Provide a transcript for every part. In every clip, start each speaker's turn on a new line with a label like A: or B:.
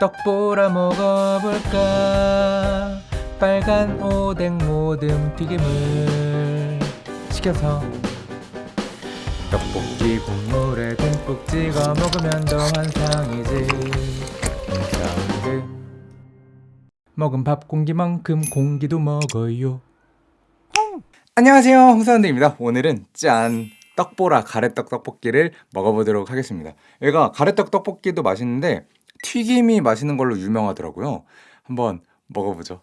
A: 떡보라 먹어볼까? 빨간 오뎅 모듬 튀김을 시켜서 떡볶이 국물에 듬뿍 찍어 먹으면 더 환상이지. 사운드 먹은 밥 공기만큼 공기도 먹어요. 안녕하세요. 홍사운드입니다. 오늘은 짠 떡보라 가래떡 떡볶이를 먹어보도록 하겠습니다. 얘가 가래떡 떡볶이도 맛있는데 튀김이 맛있는 걸로 유명하더라고요. 한번 먹어보죠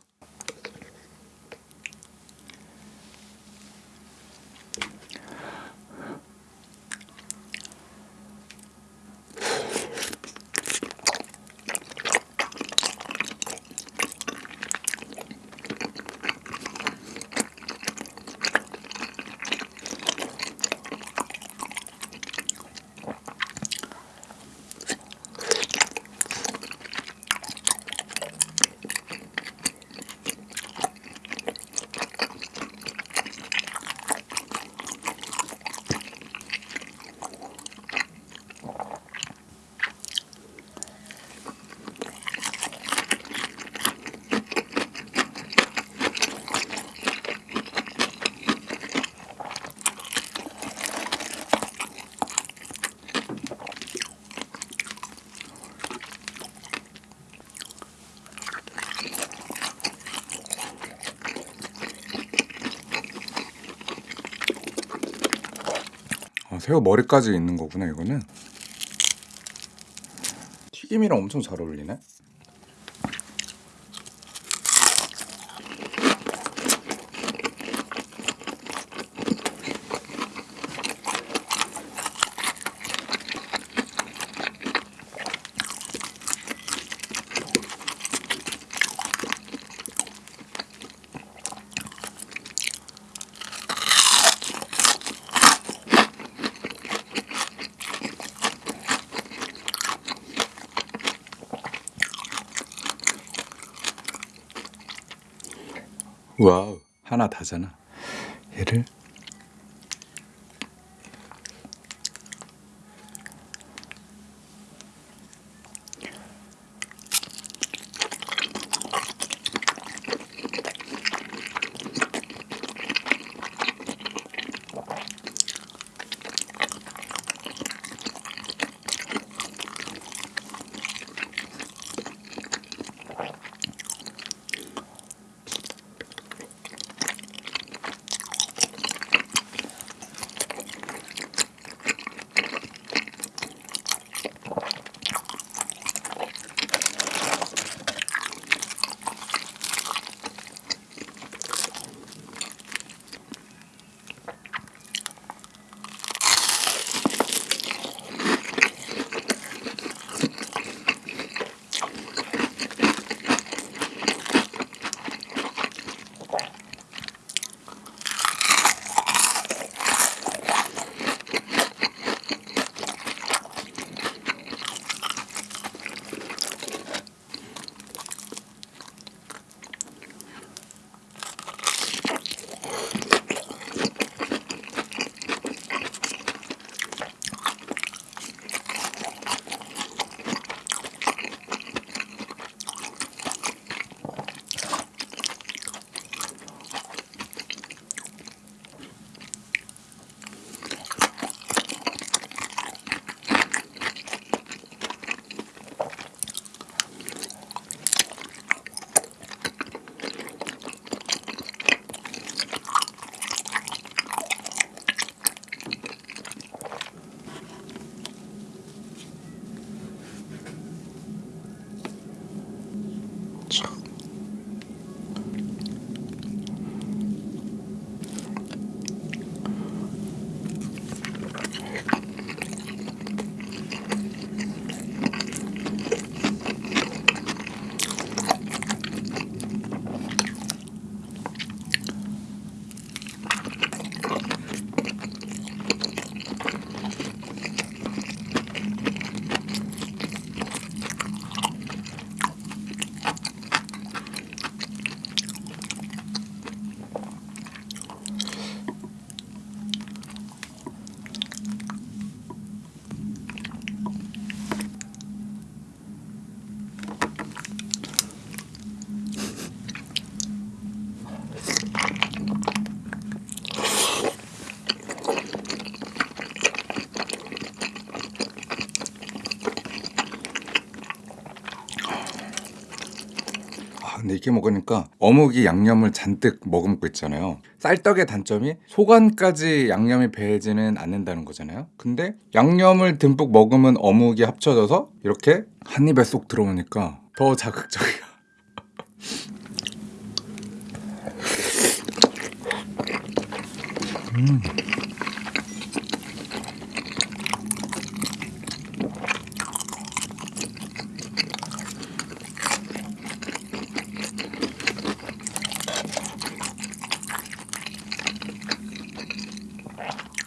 A: 새우 머리까지 있는 거구나 이거는. 튀김이랑 엄청 잘 어울리네 와우. 하나 다잖아. 얘를 Ciao. 근데 이렇게 먹으니까 어묵이 양념을 잔뜩 머금고 있잖아요. 쌀떡의 단점이 소간까지 양념이 배지는 않는다는 거잖아요. 근데 양념을 듬뿍 머금은 어묵이 합쳐져서 이렇게 한 입에 쏙 들어오니까 더 자극적이야.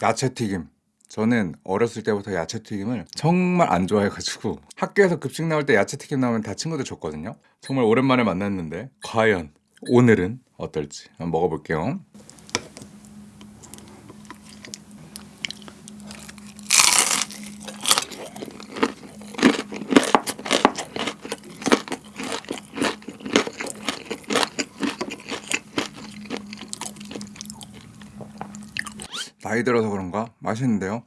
A: 야채 튀김. 저는 어렸을 때부터 야채 튀김을 정말 안 좋아해가지고 학교에서 급식 나올 때 야채 튀김 나오면 다 친구들 줬거든요. 정말 오랜만에 만났는데 과연 오늘은 어떨지 한번 먹어볼게요. 나이 들어서 그런가 맛있는데요.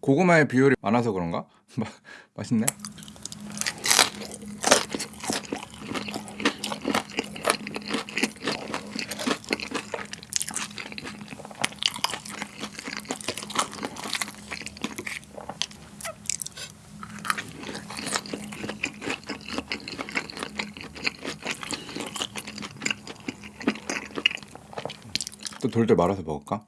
A: 고구마의 비율이 많아서 그런가 마, 맛있네. 또 돌돌 말아서 먹을까?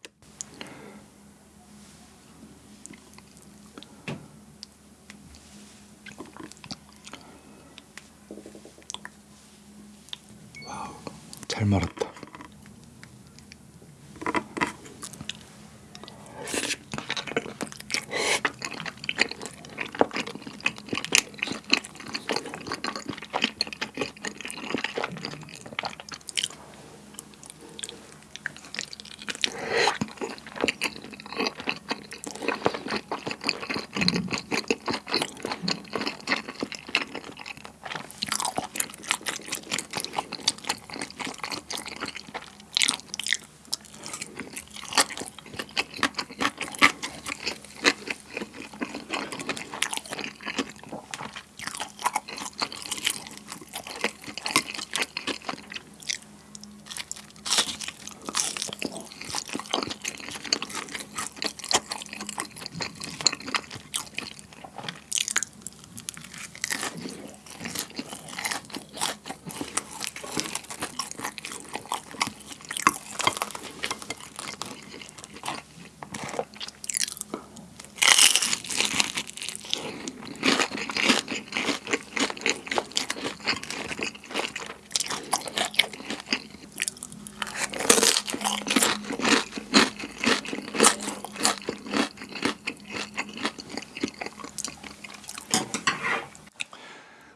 A: 잘 말았다.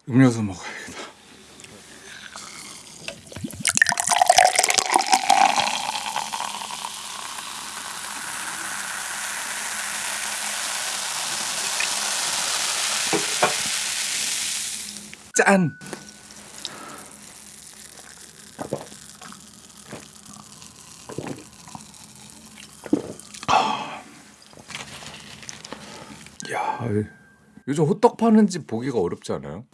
A: 음료수 먹어야겠다. 짠! 야, 요즘 호떡 파는 집 보기가 어렵지 않아요?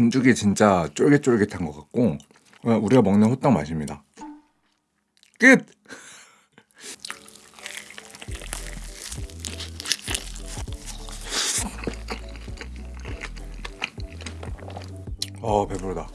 A: 반죽이 진짜 쫄깃쫄깃한 것 같고 어, 우리가 먹는 호떡 맛입니다. 끝! 어 배부르다.